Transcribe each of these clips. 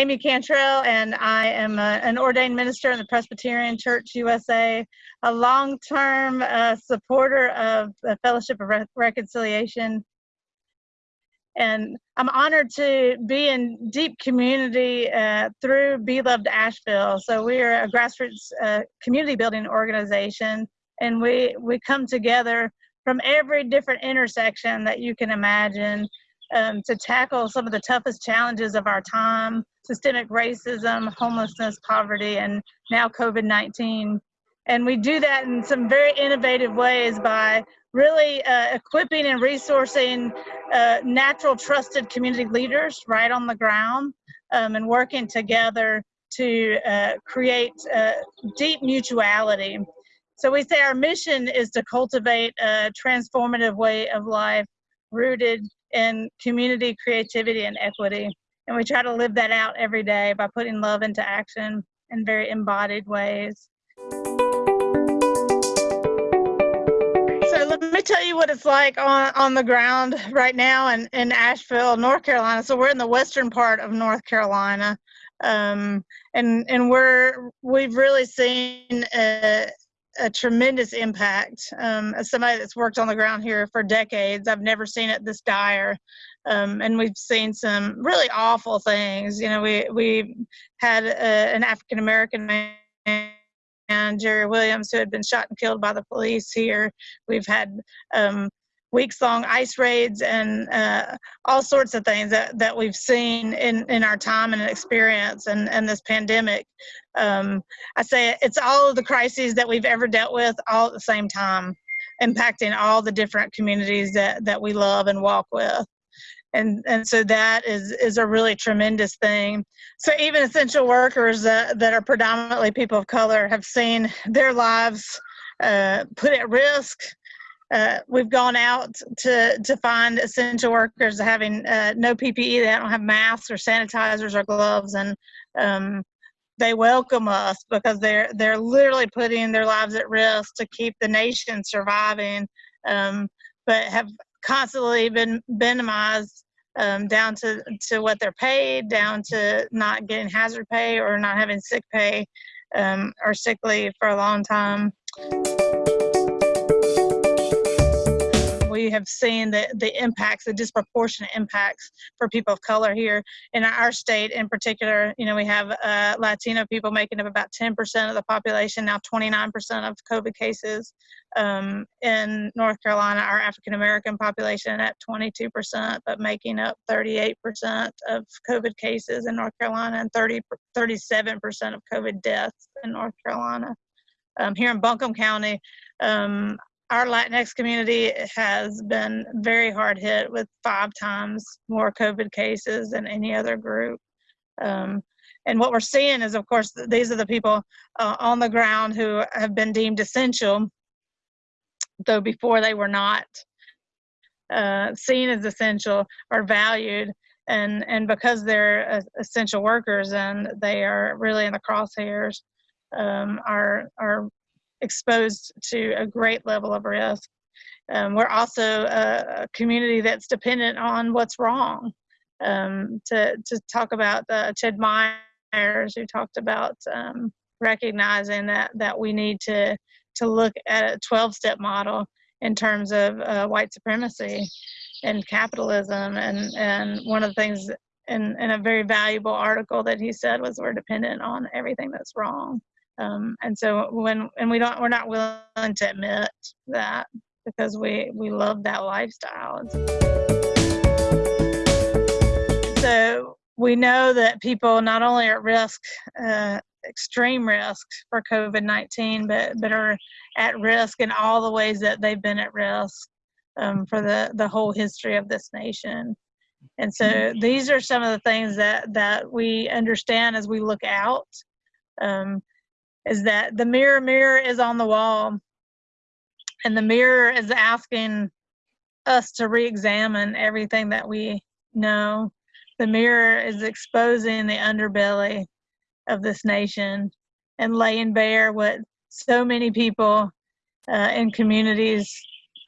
Amy Cantrell, and I am a, an ordained minister in the Presbyterian Church USA, a long term uh, supporter of the Fellowship of Re- Reconciliation. And I'm honored to be in deep community uh, through Be Loved Asheville. So, we're a grassroots uh, community building organization, and we, we come together from every different intersection that you can imagine um, to tackle some of the toughest challenges of our time systemic racism, homelessness, poverty, and now COVID 19. And we do that in some very innovative ways by really uh, equipping and resourcing uh, natural, trusted community leaders right on the ground um, and working together to uh, create uh, deep mutuality. So we say our mission is to cultivate a transformative way of life rooted in community, creativity, and equity. And we try to live that out every day by putting love into action in very embodied ways. So let me tell you what it's like on, on the ground right now in, in Asheville, North Carolina. So we're in the western part of North Carolina. Um, and and we're we've really seen a, a tremendous impact. Um, as somebody that's worked on the ground here for decades, I've never seen it this dire. Um, and we've seen some really awful things. You know, we we had a, an African American man. And Jerry Williams, who had been shot and killed by the police here. We've had um, weeks long ice raids and uh, all sorts of things that, that we've seen in, in our time and experience and, and this pandemic. Um, I say it's all of the crises that we've ever dealt with all at the same time, impacting all the different communities that, that we love and walk with. And, and so that is, is a really tremendous thing. So even essential workers that, that are predominantly people of color have seen their lives uh, put at risk uh, we've gone out to to find essential workers having uh, no PPE. They don't have masks or sanitizers or gloves, and um, they welcome us because they're they're literally putting their lives at risk to keep the nation surviving, um, but have constantly been minimized um, down to to what they're paid, down to not getting hazard pay or not having sick pay um, or sick leave for a long time we have seen the, the impacts, the disproportionate impacts for people of color here in our state in particular. You know, we have uh, Latino people making up about 10% of the population, now 29% of COVID cases. Um, in North Carolina, our African American population at 22%, but making up 38% of COVID cases in North Carolina and 30, 37% of COVID deaths in North Carolina. Um, here in Buncombe County, um, our Latinx community has been very hard hit with five times more COVID cases than any other group. Um, and what we're seeing is, of course, these are the people uh, on the ground who have been deemed essential, though before they were not uh, seen as essential or valued. And, and because they're essential workers and they are really in the crosshairs, um, are, are exposed to a great level of risk. Um, we're also a, a, community that's dependent on what's wrong. Um, to, to talk about uh, Ched Myers, who talked about um, recognizing that, that we need to, to look at a 12 step model in terms of uh, white supremacy and capitalism. And, and one of the things in, in a very valuable article that he said was we're dependent on everything that's wrong. Um, and so when and we don't we're not willing to admit that because we we love that lifestyle. So we know that people not only are at risk, uh, extreme risk for COVID-19, but but are at risk in all the ways that they've been at risk um, for the the whole history of this nation. And so these are some of the things that that we understand as we look out. Um, is that the mirror mirror is on the wall. And the mirror is asking us to re-examine everything that we know. The mirror is exposing the underbelly of this nation and laying bare what so many people uh, in communities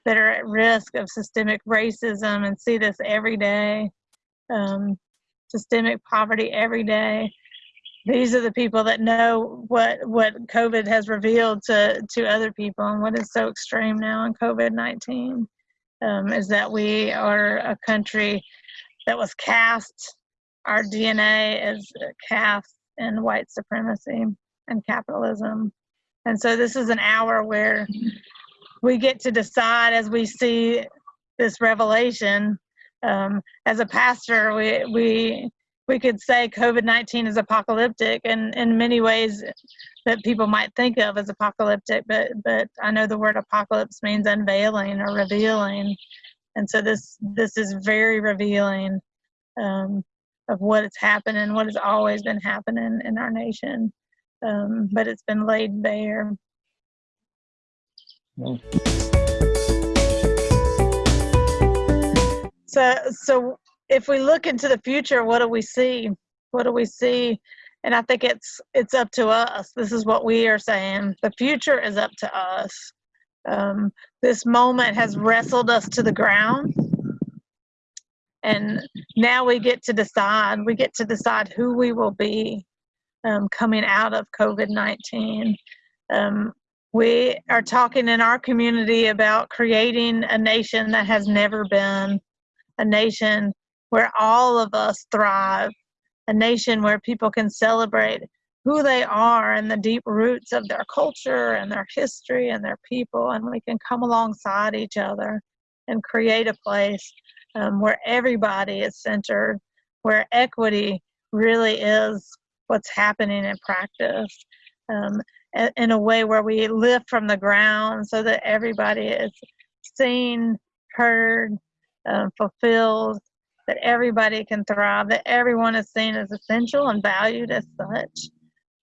that are at risk of systemic racism and see this every day. Um, systemic poverty every day. These are the people that know what what COVID has revealed to to other people and what is so extreme now in COVID nineteen um, is that we are a country that was cast. Our DNA is cast in white supremacy and capitalism, and so this is an hour where we get to decide as we see this revelation. Um, as a pastor, we we we could say COVID-19 is apocalyptic and in many ways that people might think of as apocalyptic, but but I know the word apocalypse means unveiling or revealing. And so this this is very revealing um, of what has happened and what has always been happening in our nation. Um, but it's been laid bare. So, so if we look into the future, what do we see? What do we see? And I think it's it's up to us. This is what we are saying. The future is up to us. Um, this moment has wrestled us to the ground, and now we get to decide. We get to decide who we will be um, coming out of COVID nineteen. Um, we are talking in our community about creating a nation that has never been a nation where all of us thrive, a nation where people can celebrate who they are and the deep roots of their culture and their history and their people, and we can come alongside each other and create a place um, where everybody is centered, where equity really is what's happening in practice. Um, in a way where we lift from the ground so that everybody is seen, heard, um, fulfilled, that everybody can thrive, that everyone is seen as essential and valued as such.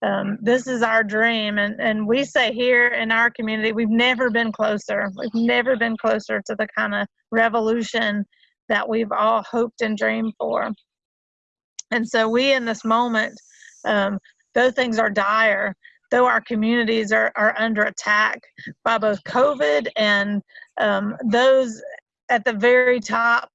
Um, this is our dream, and, and we say here in our community, we've never been closer. We've never been closer to the kind of revolution that we've all hoped and dreamed for. And so we in this moment, um, though things are dire, though our communities are, are under attack by both COVID and um, those at the very top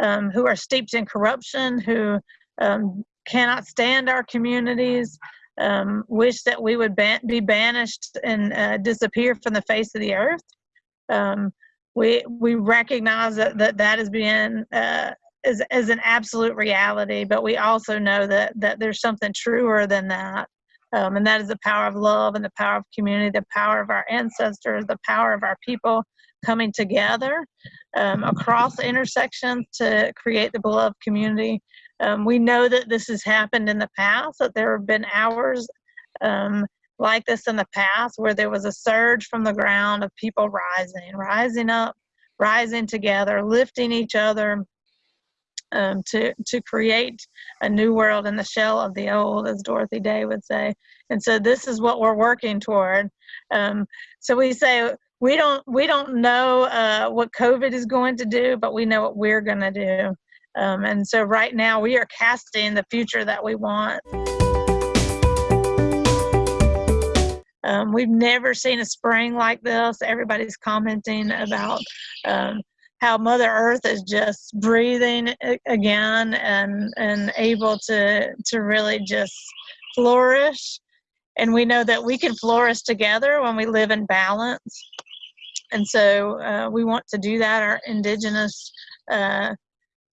um, who are steeped in corruption, who um, cannot stand our communities, um, wish that we would ban be banished and uh, disappear from the face of the earth. Um, we we recognize that that, that is being uh, is, is an absolute reality, but we also know that that there's something truer than that. Um, and that is the power of love and the power of community, the power of our ancestors, the power of our people coming together um, across intersections to create the beloved community. Um, we know that this has happened in the past, that there have been hours um, like this in the past where there was a surge from the ground of people rising, rising up, rising together, lifting each other, um, to to create a new world in the shell of the old, as Dorothy Day would say. And so this is what we're working toward. Um, so we say we don't we don't know uh, what COVID is going to do, but we know what we're going to do. Um, and so right now we are casting the future that we want. Um, we've never seen a spring like this. Everybody's commenting about um, how Mother Earth is just breathing again and and able to to really just flourish. And we know that we can flourish together when we live in balance. And so uh, we want to do that. Our indigenous uh,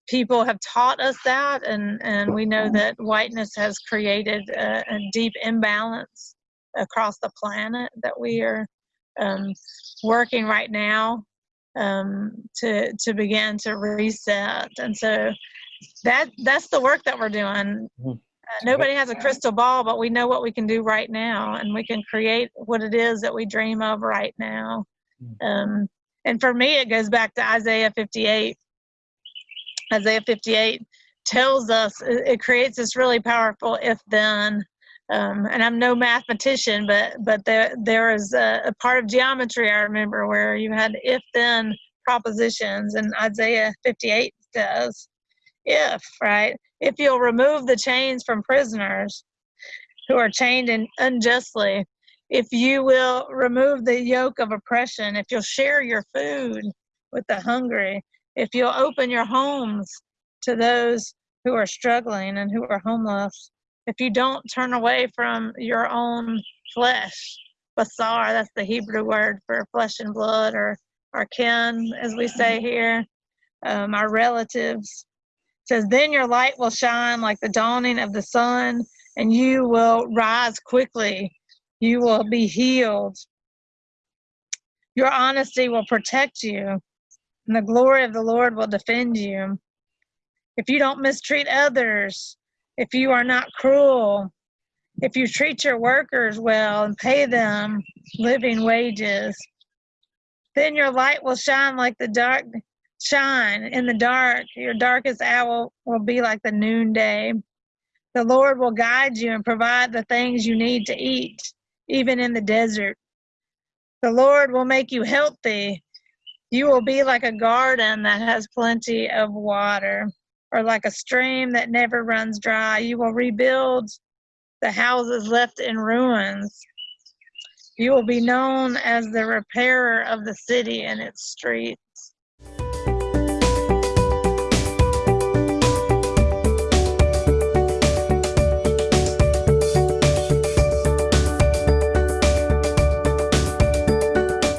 people have taught us that, and, and we know that whiteness has created a, a deep imbalance across the planet that we are um, working right now um, to to begin to reset. And so that that's the work that we're doing. Mm-hmm. Uh, nobody has a crystal ball, but we know what we can do right now, and we can create what it is that we dream of right now. Mm. Um, and for me, it goes back to Isaiah 58. Isaiah 58 tells us it creates this really powerful if then um, and I'm no mathematician, but but there there is a, a, part of geometry I remember where you had if then propositions, and Isaiah 58 does if right if you'll remove the chains from prisoners who are chained in unjustly, if you will remove the yoke of oppression, if you'll share your food with the hungry, if you'll open your homes to those who are struggling and who are homeless. If you don't turn away from your own flesh, basar, that's the Hebrew word for flesh and blood, or our kin, as we say here, um, our relatives. It says, Then your light will shine like the dawning of the sun, and you will rise quickly. You will be healed. Your honesty will protect you, and the glory of the Lord will defend you. If you don't mistreat others, if you are not cruel, if you treat your workers well and pay them living wages, then your light will shine like the dark shine in the dark. Your darkest hour will be like the noonday. The Lord will guide you and provide the things you need to eat, even in the desert. The Lord will make you healthy. You will be like a garden that has plenty of water, or like a stream that never runs dry. You will rebuild the houses left in ruins. You will be known as the repairer of the city and its streets.